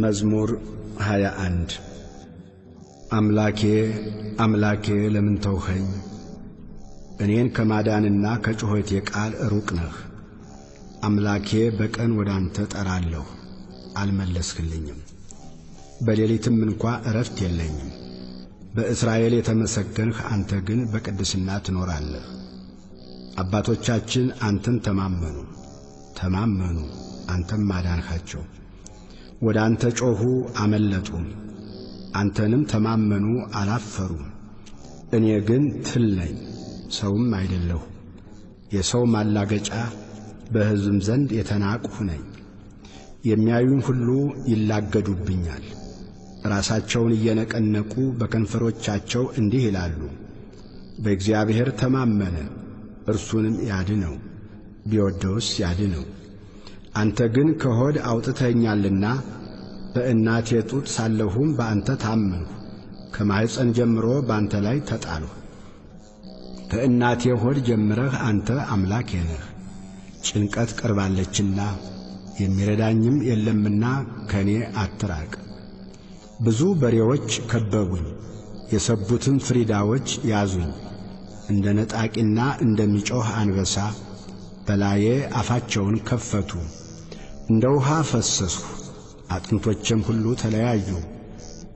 መዝሙር 21 አምላኬ አምላኬ ለምን ተውኸኝ? እኔን ከማዳንና ከጩኸቴ ቃል ሩቅ ነህ። አምላኬ በቀን ወደ አንተ ጠራለሁ፣ አልመለስክልኝም። በሌሊትም እንኳ ዕረፍት የለኝም። በእስራኤል የተመሰገንህ አንተ ግን በቅድስና ትኖራለህ። አባቶቻችን አንተን ተማመኑ ተማመኑ፣ አንተም ማዳንሃቸው። ወደ አንተ ጮኹ አመለጡም፣ አንተንም ተማመኑ አላፈሩም። እኔ ግን ትል ነኝ ሰውም አይደለሁ፣ የሰው ማላገጫ በሕዝብም ዘንድ የተናቅሁ ነኝ። የሚያዩኝ ሁሉ ይላገዱብኛል፣ ራሳቸውን እየነቀነቁ በከንፈሮቻቸው እንዲህ ይላሉ፣ በእግዚአብሔር ተማመነ እርሱንም ያድነው፣ ቢወደውስ ያድነው። አንተ ግን ከሆድ አውጥተኸኛልና በእናቴ ጡት ሳለሁም በአንተ ታመንሁ። ከማኅፀን ጀምሮ በአንተ ላይ ተጣልሁ። ከእናቴ ሆድ ጀምረህ አንተ አምላኬ ነህ። ጭንቀት ቀርባለችና የሚረዳኝም የለምና ከእኔ አትራቅ። ብዙ በሬዎች ከበቡኝ፣ የሰቡትም ፍሪዳዎች ያዙኝ። እንደ ነጣቂና እንደሚጮኽ አንበሳ በላዬ አፋቸውን ከፈቱ። እንደ ውሃ ፈሰስሁ፣ አጥንቶቼም ሁሉ ተለያዩ።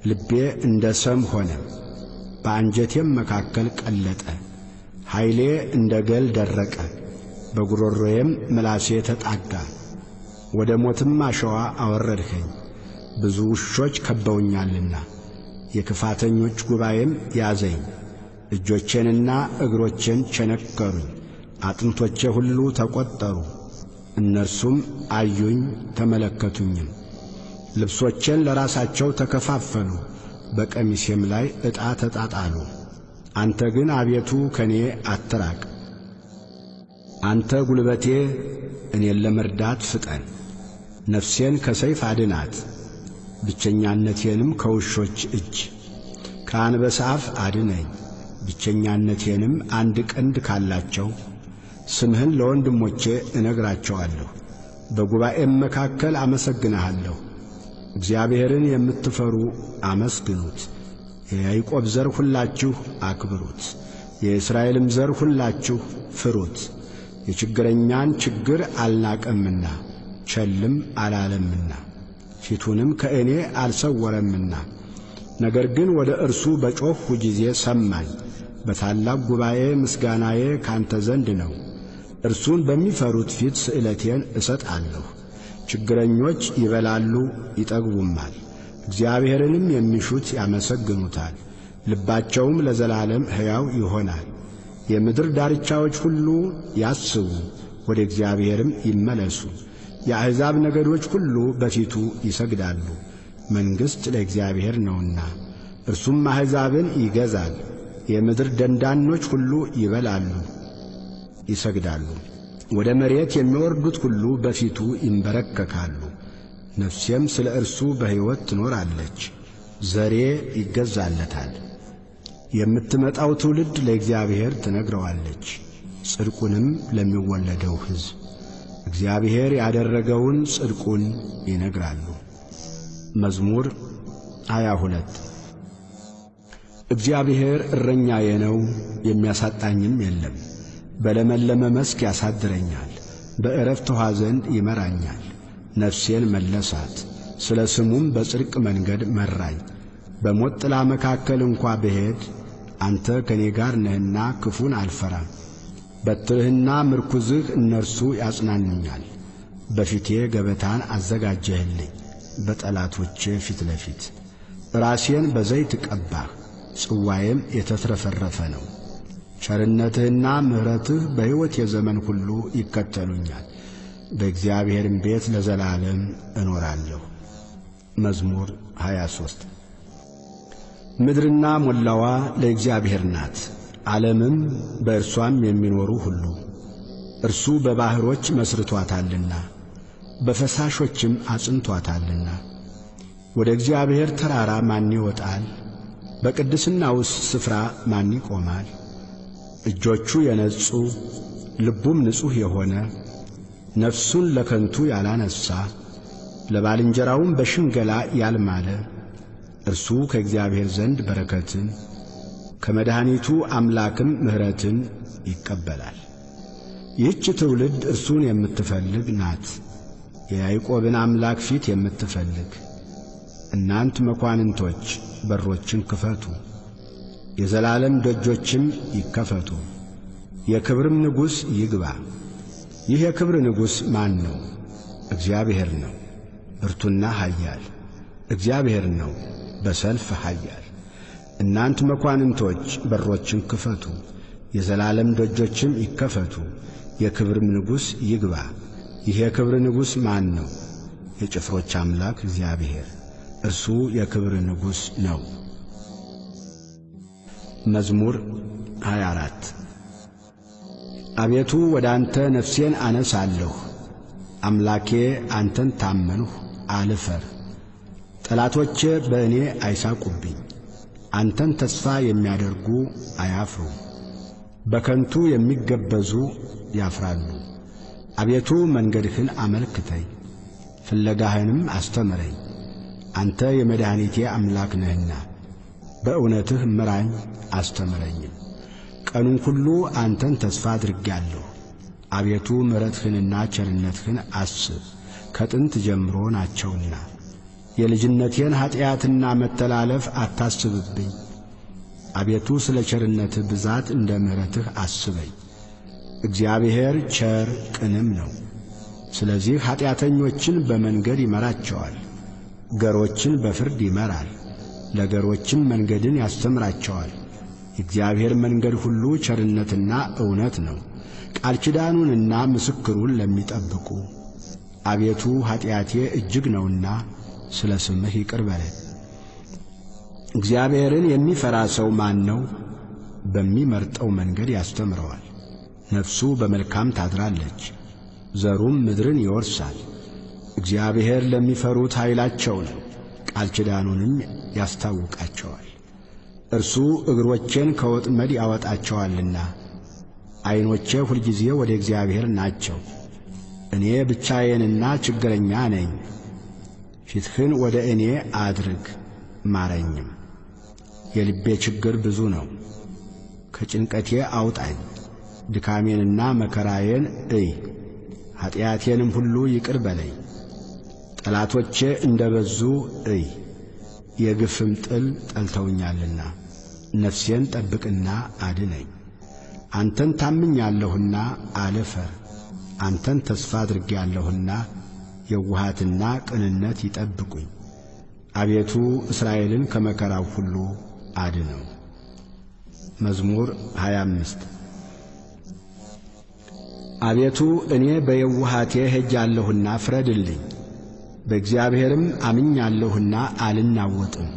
ልቤ እንደ ሰም ሆነ፣ በአንጀቴም መካከል ቀለጠ። ኃይሌ እንደ ገል ደረቀ፣ በጉሮሮዬም ምላሴ ተጣጋ። ወደ ሞትም አሸዋ አወረድኸኝ፣ ብዙ ውሾች ከበውኛልና የክፋተኞች ጉባኤም ያዘኝ። እጆቼንና እግሮቼን ቸነከሩኝ፣ አጥንቶቼ ሁሉ ተቈጠሩ። እነርሱም አዩኝ ተመለከቱኝም። ልብሶቼን ለራሳቸው ተከፋፈሉ፣ በቀሚሴም ላይ ዕጣ ተጣጣሉ። አንተ ግን አቤቱ ከእኔ አትራቅ። አንተ ጉልበቴ እኔን ለመርዳት ፍጠን። ነፍሴን ከሰይፍ አድናት፣ ብቸኛነቴንም ከውሾች እጅ። ከአንበሳ አፍ አድነኝ፣ ብቸኛነቴንም አንድ ቀንድ ካላቸው። ስምህን ለወንድሞቼ እነግራቸዋለሁ፣ በጉባኤም መካከል አመሰግንሃለሁ። እግዚአብሔርን የምትፈሩ አመስግኑት፣ የያዕቆብ ዘር ሁላችሁ አክብሩት፣ የእስራኤልም ዘር ሁላችሁ ፍሩት። የችግረኛን ችግር አልናቀምና ቸልም አላለምና ፊቱንም ከእኔ አልሰወረምና። ነገር ግን ወደ እርሱ በጮኽሁ ጊዜ ሰማኝ። በታላቅ ጉባኤ ምስጋናዬ ካንተ ዘንድ ነው። እርሱን በሚፈሩት ፊት ስእለቴን እሰጣለሁ። ችግረኞች ይበላሉ ይጠግቡማል፣ እግዚአብሔርንም የሚሹት ያመሰግኑታል። ልባቸውም ለዘላለም ሕያው ይሆናል። የምድር ዳርቻዎች ሁሉ ያስቡ፣ ወደ እግዚአብሔርም ይመለሱ። የአሕዛብ ነገዶች ሁሉ በፊቱ ይሰግዳሉ። መንግሥት ለእግዚአብሔር ነውና እርሱም አሕዛብን ይገዛል። የምድር ደንዳኖች ሁሉ ይበላሉ ይሰግዳሉ። ወደ መሬት የሚወርዱት ሁሉ በፊቱ ይንበረከካሉ። ነፍሴም ስለ እርሱ በሕይወት ትኖራለች፣ ዘሬ ይገዛለታል። የምትመጣው ትውልድ ለእግዚአብሔር ትነግረዋለች፣ ጽድቁንም ለሚወለደው ሕዝብ እግዚአብሔር ያደረገውን ጽድቁን ይነግራሉ። መዝሙር ሃያ ሁለት እግዚአብሔር እረኛዬ ነው፣ የሚያሳጣኝም የለም። በለመለመ መስክ ያሳድረኛል፣ በዕረፍት ውኃ ዘንድ ይመራኛል። ነፍሴን መለሳት፣ ስለ ስሙም በጽድቅ መንገድ መራኝ። በሞት ጥላ መካከል እንኳ ብሄድ አንተ ከእኔ ጋር ነህና ክፉን አልፈራም። በትርህና ምርኩዝህ እነርሱ ያጽናኑኛል። በፊቴ ገበታን አዘጋጀህልኝ በጠላቶቼ ፊት ለፊት። ራሴን በዘይት ቀባህ፣ ጽዋዬም የተትረፈረፈ ነው። ቸርነትህና ምሕረትህ በሕይወት የዘመን ሁሉ ይከተሉኛል። በእግዚአብሔርም ቤት ለዘላለም እኖራለሁ። መዝሙር 23 ምድርና ሞላዋ ለእግዚአብሔር ናት፣ ዓለምም በእርሷም የሚኖሩ ሁሉ። እርሱ በባሕሮች መስርቶአታልና በፈሳሾችም አጽንቶአታልና። ወደ እግዚአብሔር ተራራ ማን ይወጣል? በቅድስናውስ ስፍራ ማን ይቆማል? እጆቹ የነጹ ልቡም ንጹሕ የሆነ ነፍሱን ለከንቱ ያላነሣ ለባልንጀራውም በሽንገላ ያልማለ እርሱ ከእግዚአብሔር ዘንድ በረከትን ከመድኃኒቱ አምላክም ምሕረትን ይቀበላል። ይህች ትውልድ እርሱን የምትፈልግ ናት፣ የያዕቆብን አምላክ ፊት የምትፈልግ። እናንት መኳንንቶች በሮችን ክፈቱ፣ የዘላለም ደጆችም ይከፈቱ፣ የክብርም ንጉሥ ይግባ። ይህ የክብር ንጉሥ ማን ነው? እግዚአብሔር ነው፣ ብርቱና ኃያል እግዚአብሔር ነው፣ በሰልፍ ኃያል። እናንት መኳንንቶች በሮችን ክፈቱ፣ የዘላለም ደጆችም ይከፈቱ፣ የክብርም ንጉሥ ይግባ። ይህ የክብር ንጉሥ ማን ነው? የጭፍሮች አምላክ እግዚአብሔር እርሱ የክብር ንጉሥ ነው። መዝሙር 24 አቤቱ ወደ አንተ ነፍሴን አነሳለሁ። አምላኬ አንተን ታመንሁ፣ አልፈር። ጠላቶቼ በእኔ አይሳቁብኝ። አንተን ተስፋ የሚያደርጉ አያፍሩ፣ በከንቱ የሚገበዙ ያፍራሉ። አቤቱ መንገድህን አመልክተኝ፣ ፍለጋህንም አስተምረኝ። አንተ የመድኃኒቴ አምላክ ነህና በእውነትህ ምራኝ አስተምረኝም። ቀኑን ሁሉ አንተን ተስፋ አድርጌአለሁ። አቤቱ ምሕረትህንና ቸርነትህን አስብ፣ ከጥንት ጀምሮ ናቸውና። የልጅነቴን ኀጢአትና መተላለፍ አታስብብኝ። አቤቱ ስለ ቸርነትህ ብዛት እንደ ምሕረትህ አስበኝ። እግዚአብሔር ቸር ቅንም ነው። ስለዚህ ኀጢአተኞችን በመንገድ ይመራቸዋል፣ ገሮችን በፍርድ ይመራል፣ ለገሮችም መንገድን ያስተምራቸዋል። የእግዚአብሔር መንገድ ሁሉ ቸርነትና እውነት ነው፣ ቃል ኪዳኑንና ምስክሩን ለሚጠብቁ። አቤቱ ኀጢአቴ እጅግ ነውና ስለ ስምህ ይቅር በለኝ። እግዚአብሔርን የሚፈራ ሰው ማን ነው? በሚመርጠው መንገድ ያስተምረዋል። ነፍሱ በመልካም ታድራለች፣ ዘሩም ምድርን ይወርሳል። እግዚአብሔር ለሚፈሩት ኃይላቸው ነው፣ ቃል ኪዳኑንም ያስታውቃቸዋል። እርሱ እግሮቼን ከወጥመድ ያወጣቸዋልና ዐይኖቼ ሁልጊዜ ወደ እግዚአብሔር ናቸው። እኔ ብቻዬንና ችግረኛ ነኝ። ፊትህን ወደ እኔ አድርግ ማረኝም። የልቤ ችግር ብዙ ነው፣ ከጭንቀቴ አውጣኝ። ድካሜንና መከራዬን እይ፣ ኀጢአቴንም ሁሉ ይቅር በለኝ። ጠላቶቼ እንደ በዙ እይ፣ የግፍም ጥል ጠልተውኛልና ነፍሴን ጠብቅና አድነኝ። አንተን ታምኛለሁና አልፈር፣ አንተን ተስፋ አድርጌአለሁና የውሃትና ቅንነት ይጠብቁኝ። አቤቱ እስራኤልን ከመከራው ሁሉ አድነው። መዝሙር 25 አቤቱ እኔ በየውሃቴ ሄጃለሁና ፍረድልኝ፣ በእግዚአብሔርም አምኛለሁና አልናወጥም።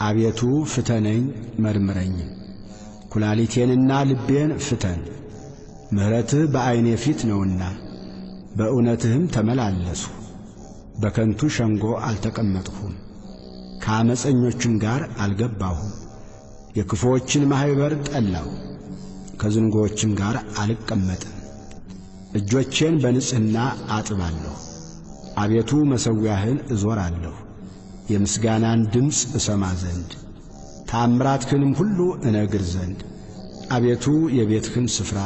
አቤቱ ፍተነኝ መርምረኝም፣ ኩላሊቴንና ልቤን ፍተን። ምሕረትህ በዐይኔ ፊት ነውና በእውነትህም ተመላለስሁ። በከንቱ ሸንጎ አልተቀመጥሁም፣ ከአመፀኞችም ጋር አልገባሁም። የክፉዎችን ማኅበር ጠላሁ፣ ከዝንጎዎችም ጋር አልቀመጥም። እጆቼን በንጽሕና አጥባለሁ። አቤቱ መሠዊያህን እዞራለሁ፣ የምስጋናን ድምፅ እሰማ ዘንድ ተአምራትህንም ሁሉ እነግር ዘንድ። አቤቱ የቤትህን ስፍራ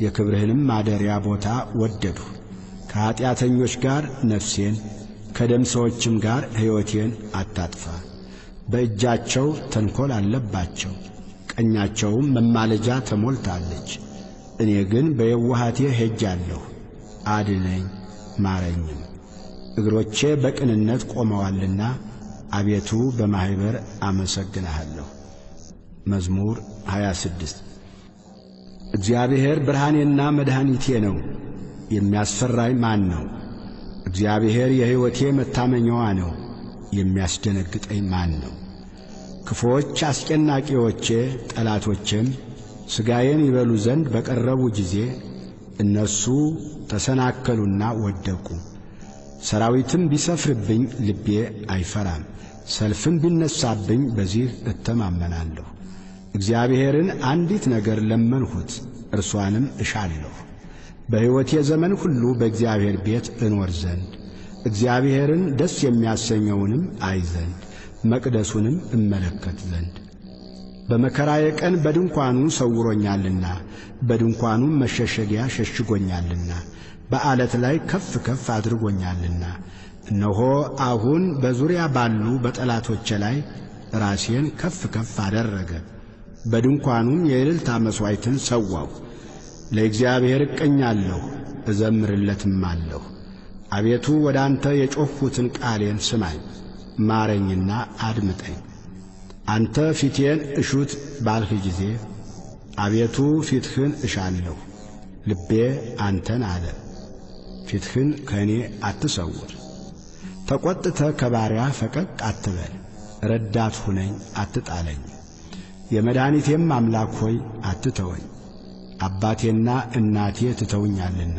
የክብርህንም ማደሪያ ቦታ ወደድሁ። ከኀጢአተኞች ጋር ነፍሴን ከደም ሰዎችም ጋር ሕይወቴን አታጥፋ። በእጃቸው ተንኰል አለባቸው፣ ቀኛቸውም መማለጃ ተሞልታለች። እኔ ግን በየውሃቴ ሄጃለሁ፣ አድነኝ ማረኝም። እግሮቼ በቅንነት ቆመዋልና አቤቱ በማኅበር አመሰግንሃለሁ። መዝሙር 26 እግዚአብሔር ብርሃኔና መድኃኒቴ ነው፣ የሚያስፈራኝ ማን ነው? እግዚአብሔር የሕይወቴ መታመኛዋ ነው፣ የሚያስደነግጠኝ ማን ነው? ክፉዎች አስጨናቂዎቼ ጠላቶቼም ሥጋዬን ይበሉ ዘንድ በቀረቡ ጊዜ እነርሱ ተሰናከሉና ወደቁ። ሰራዊትም ቢሰፍርብኝ ልቤ አይፈራም፣ ሰልፍም ቢነሳብኝ በዚህ እተማመናለሁ። እግዚአብሔርን አንዲት ነገር ለመንሁት፣ እርሷንም እሻለሁ፣ በሕይወቴ ዘመን ሁሉ በእግዚአብሔር ቤት እኖር ዘንድ እግዚአብሔርን ደስ የሚያሰኘውንም አይ ዘንድ መቅደሱንም እመለከት ዘንድ በመከራዬ ቀን በድንኳኑ ሰውሮኛልና በድንኳኑም መሸሸጊያ ሸሽጎኛልና በዓለት ላይ ከፍ ከፍ አድርጎኛልና እነሆ አሁን በዙሪያ ባሉ በጠላቶቼ ላይ ራሴን ከፍ ከፍ አደረገ። በድንኳኑም የእልልታ መሥዋዕትን ሰዋሁ። ለእግዚአብሔር እቀኛለሁ እዘምርለትም አለሁ። አቤቱ ወደ አንተ የጮኽሁትን ቃሌን ስማኝ፣ ማረኝና አድምጠኝ። አንተ ፊቴን እሹት ባልህ ጊዜ አቤቱ ፊትህን እሻለሁ። ልቤ አንተን አለ፣ ፊትህን ከእኔ አትሰውር። ተቈጥተ ከባሪያ ፈቀቅ አትበል፣ ረዳት ሁነኝ አትጣለኝ። የመድኃኒቴም አምላክ ሆይ አትተወኝ። አባቴና እናቴ ትተውኛልና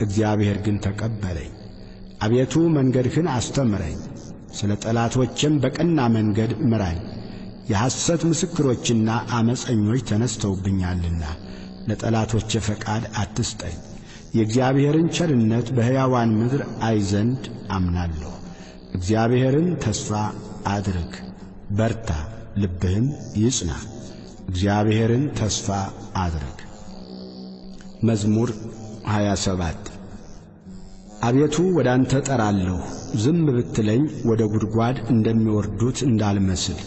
እግዚአብሔር ግን ተቀበለኝ። አቤቱ መንገድህን አስተምረኝ፣ ስለ ጠላቶችም በቀና መንገድ ምራኝ። የሐሰት ምስክሮችና ዓመፀኞች ተነስተውብኛልና ለጠላቶቼ ፈቃድ አትስጠኝ። የእግዚአብሔርን ቸርነት በሕያዋን ምድር አይ ዘንድ አምናለሁ። እግዚአብሔርን ተስፋ አድርግ፣ በርታ፣ ልብህም ይጽና። እግዚአብሔርን ተስፋ አድርግ። መዝሙር 27 አቤቱ ወደ አንተ ጠራለሁ፣ ዝም ብትለኝ ወደ ጉድጓድ እንደሚወርዱት እንዳልመስል።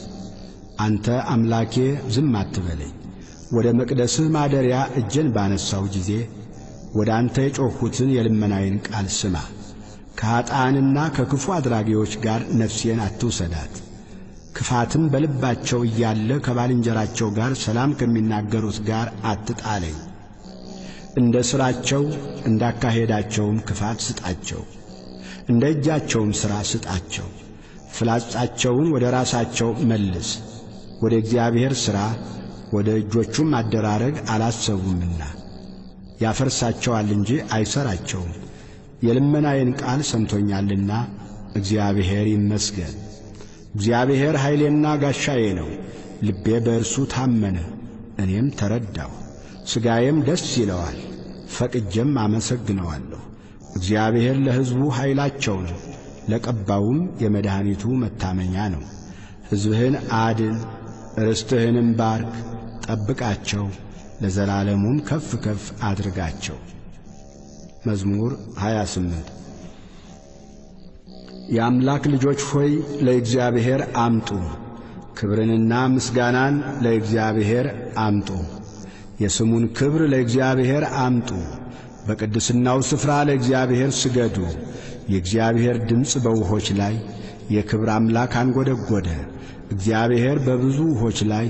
አንተ አምላኬ ዝም አትበለኝ። ወደ መቅደስህ ማደሪያ እጄን ባነሳው ጊዜ ወደ አንተ የጮኽሁትን የልመናዬን ቃል ስማ። ከኀጣንና ከክፉ አድራጊዎች ጋር ነፍሴን አትውሰዳት። ክፋትም በልባቸው እያለ ከባልንጀራቸው ጋር ሰላም ከሚናገሩት ጋር አትጣለኝ። እንደ ሥራቸው እንዳካሄዳቸውም ክፋት ስጣቸው፣ እንደ እጃቸውም ሥራ ስጣቸው። ፍላጻቸውን ወደ ራሳቸው መልስ፣ ወደ እግዚአብሔር ሥራ ወደ እጆቹም አደራረግ አላሰቡምና ያፈርሳቸዋል እንጂ አይሠራቸውም። የልመናዬን ቃል ሰምቶኛልና እግዚአብሔር ይመስገን። እግዚአብሔር ኃይሌና ጋሻዬ ነው፣ ልቤ በእርሱ ታመነ፣ እኔም ተረዳሁ። ሥጋዬም ደስ ይለዋል፣ ፈቅጄም አመሰግነዋለሁ። እግዚአብሔር ለሕዝቡ ኃይላቸው ነው፣ ለቀባውም የመድኃኒቱ መታመኛ ነው። ሕዝብህን አድን፣ ርስትህንም ባርክ፣ ጠብቃቸው፣ ለዘላለሙም ከፍ ከፍ አድርጋቸው። መዝሙር 28 የአምላክ ልጆች ሆይ ለእግዚአብሔር አምጡ፣ ክብርንና ምስጋናን ለእግዚአብሔር አምጡ። የስሙን ክብር ለእግዚአብሔር አምጡ፣ በቅድስናው ስፍራ ለእግዚአብሔር ስገዱ። የእግዚአብሔር ድምፅ በውሆች ላይ የክብር አምላክ አንጐደጐደ። እግዚአብሔር በብዙ ውሆች ላይ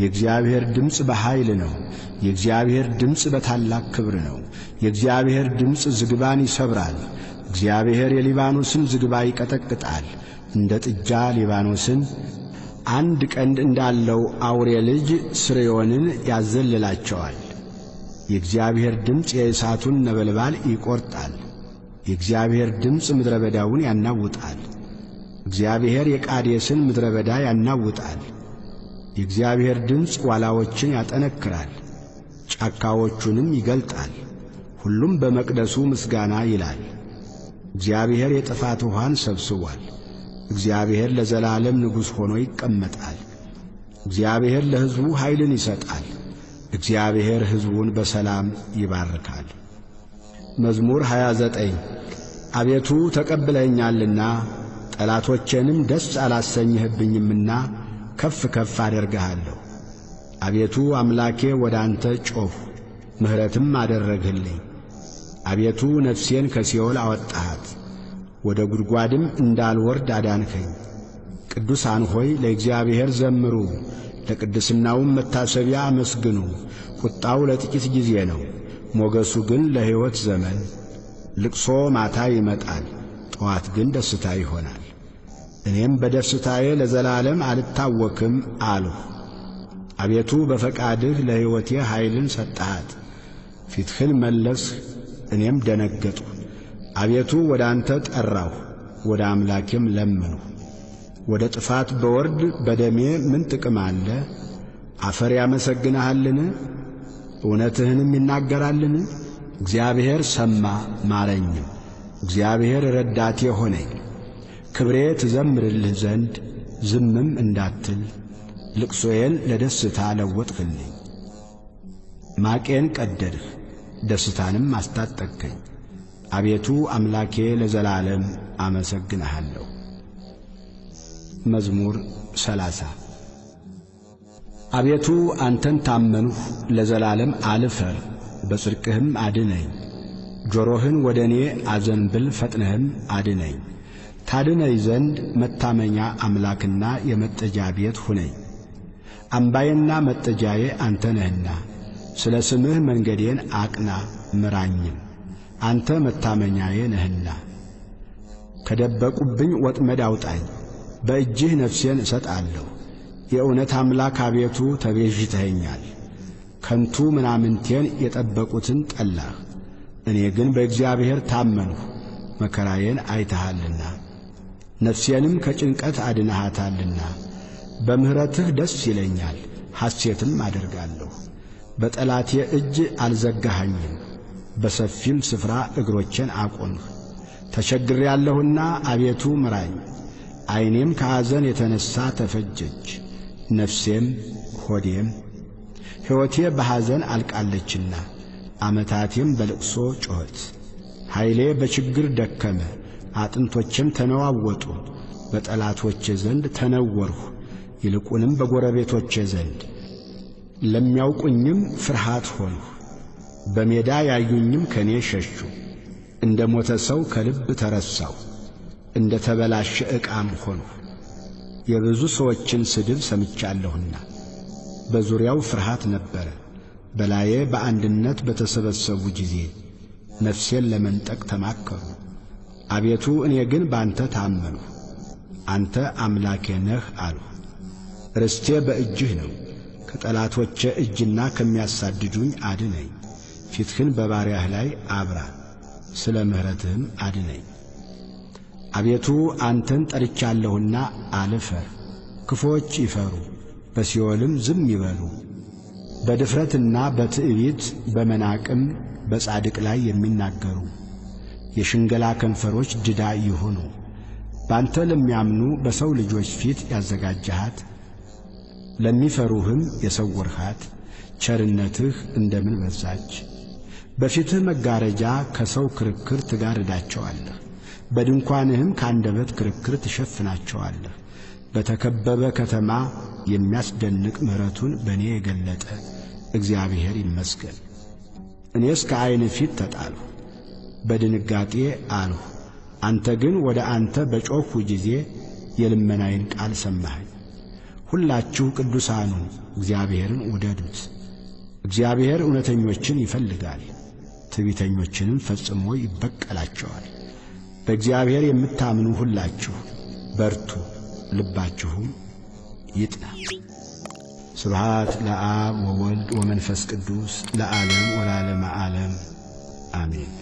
የእግዚአብሔር ድምፅ በኃይል ነው። የእግዚአብሔር ድምፅ በታላቅ ክብር ነው። የእግዚአብሔር ድምፅ ዝግባን ይሰብራል። እግዚአብሔር የሊባኖስን ዝግባ ይቀጠቅጣል። እንደ ጥጃ ሊባኖስን አንድ ቀንድ እንዳለው አውሬ ልጅ ስርዮንን ያዘልላቸዋል። የእግዚአብሔር ድምፅ የእሳቱን ነበልባል ይቈርጣል። የእግዚአብሔር ድምፅ ምድረ በዳውን ያናውጣል። እግዚአብሔር የቃዴስን ምድረ በዳ ያናውጣል። የእግዚአብሔር ድምፅ ዋላዎችን ያጠነክራል፣ ጫካዎቹንም ይገልጣል። ሁሉም በመቅደሱ ምስጋና ይላል። እግዚአብሔር የጥፋት ውኃን ሰብስቧል። እግዚአብሔር ለዘላለም ንጉሥ ሆኖ ይቀመጣል። እግዚአብሔር ለሕዝቡ ኃይልን ይሰጣል። እግዚአብሔር ሕዝቡን በሰላም ይባርካል። መዝሙር 29 አቤቱ ተቀብለኸኛልና ጠላቶቼንም ደስ አላሰኝህብኝምና ከፍ ከፍ አደርግሃለሁ። አቤቱ አምላኬ ወደ አንተ ጮኽሁ፣ ምሕረትም አደረግህልኝ። አቤቱ ነፍሴን ከሲኦል አወጣሃት፣ ወደ ጉድጓድም እንዳልወርድ አዳንከኝ። ቅዱሳን ሆይ ለእግዚአብሔር ዘምሩ፣ ለቅድስናውም መታሰቢያ አመስግኑ። ቁጣው ለጥቂት ጊዜ ነው፣ ሞገሱ ግን ለሕይወት ዘመን። ልቅሶ ማታ ይመጣል፣ ጠዋት ግን ደስታ ይሆናል። እኔም በደስታዬ ለዘላለም አልታወክም አልሁ። አቤቱ በፈቃድህ ለሕይወቴ ኃይልን ሰጠሃት። ፊትህን መለስህ፣ እኔም ደነገጥሁ። አቤቱ ወደ አንተ ጠራሁ፣ ወደ አምላኬም ለመንሁ። ወደ ጥፋት በወርድ በደሜ ምን ጥቅም አለ? አፈር ያመሰግንሃልን? እውነትህንም ይናገራልን? እግዚአብሔር ሰማ ማረኝም፣ እግዚአብሔር ረዳቴ ሆነኝ። ክብሬ ትዘምርልህ ዘንድ ዝምም እንዳትል ልቅሶዬን ለደስታ ለወጥህልኝ። ማቄን ቀደድህ ደስታንም አስታጠቅከኝ። አቤቱ አምላኬ ለዘላለም አመሰግንሃለሁ። መዝሙር ሰላሳ አቤቱ አንተን ታመንሁ፣ ለዘላለም አልፈር፣ በጽድቅህም አድነኝ። ጆሮህን ወደ እኔ አዘንብል፣ ፈጥነህም አድነኝ። ታድነኝ ዘንድ መታመኛ አምላክና የመጠጃ ቤት ሁነኝ። አምባዬና መጠጃዬ አንተ ነህና ስለ ስምህ መንገዴን አቅና ምራኝም። አንተ መታመኛዬ ነህና ከደበቁብኝ ወጥመድ አውጣኝ። በእጅህ ነፍሴን እሰጣለሁ። የእውነት አምላክ አቤቱ ተቤዥተኸኛል። ከንቱ ምናምንቴን የጠበቁትን ጠላህ። እኔ ግን በእግዚአብሔር ታመንሁ፣ መከራዬን አይተሃልና ነፍሴንም ከጭንቀት አድነሃታልና። በምሕረትህ ደስ ይለኛል፣ ሐሴትም አደርጋለሁ። በጠላቴ እጅ አልዘጋኸኝም፣ በሰፊም ስፍራ እግሮቼን አቆምህ። ተቸግሬአለሁና አቤቱ ምራኝ። ዐይኔም ከሐዘን የተነሣ ተፈጀች፣ ነፍሴም ሆዴም። ሕይወቴ በሐዘን አልቃለችና ዓመታቴም በልቅሶ ጮኸት። ኃይሌ በችግር ደከመ፣ አጥንቶቼም ተነዋወጡ። በጠላቶቼ ዘንድ ተነወርሁ፣ ይልቁንም በጎረቤቶቼ ዘንድ ለሚያውቁኝም ፍርሃት ሆንሁ። በሜዳ ያዩኝም ከእኔ ሸሹ። እንደ ሞተ ሰው ከልብ ተረሳሁ፣ እንደ ተበላሸ ዕቃም ሆንሁ። የብዙ ሰዎችን ስድብ ሰምቻለሁና በዙሪያው ፍርሃት ነበረ። በላዬ በአንድነት በተሰበሰቡ ጊዜ ነፍሴን ለመንጠቅ ተማከሩ። አቤቱ እኔ ግን በአንተ ታመንሁ፣ አንተ አምላኬ ነህ አልሁ። ርስቴ በእጅህ ነው። ከጠላቶቼ እጅና ከሚያሳድዱኝ አድነኝ። ፊትህን በባሪያህ ላይ አብራ፣ ስለ ምሕረትህም አድነኝ። አቤቱ አንተን ጠርቻለሁና አልፈር። ክፉዎች ይፈሩ፣ በሲኦልም ዝም ይበሉ። በድፍረትና በትዕቢት በመናቅም በጻድቅ ላይ የሚናገሩ የሽንገላ ከንፈሮች ድዳ ይሁኑ። ባንተ ለሚያምኑ በሰው ልጆች ፊት ያዘጋጀሃት ለሚፈሩህም የሰወርሃት ቸርነትህ እንደምን በዛች! በፊትህ መጋረጃ ከሰው ክርክር ትጋርዳቸዋለህ፣ በድንኳንህም ከአንደበት ክርክር ትሸፍናቸዋለህ። በተከበበ ከተማ የሚያስደንቅ ምሕረቱን በእኔ የገለጠ እግዚአብሔር ይመስገን። እኔስ ከዐይን ፊት ተጣልሁ፣ በድንጋጤ አልሁ። አንተ ግን ወደ አንተ በጮኽሁ ጊዜ የልመናዬን ቃል ሰማኸኝ። ሁላችሁ ቅዱሳኑ እግዚአብሔርን ውደዱት። እግዚአብሔር እውነተኞችን ይፈልጋል፣ ትዕቢተኞችንም ፈጽሞ ይበቀላቸዋል። በእግዚአብሔር የምታምኑ ሁላችሁ በርቱ፣ ልባችሁም ይጥና። ስብሃት ለአብ ወወልድ ወመንፈስ ቅዱስ ለዓለም ወላለመ ዓለም አሜን።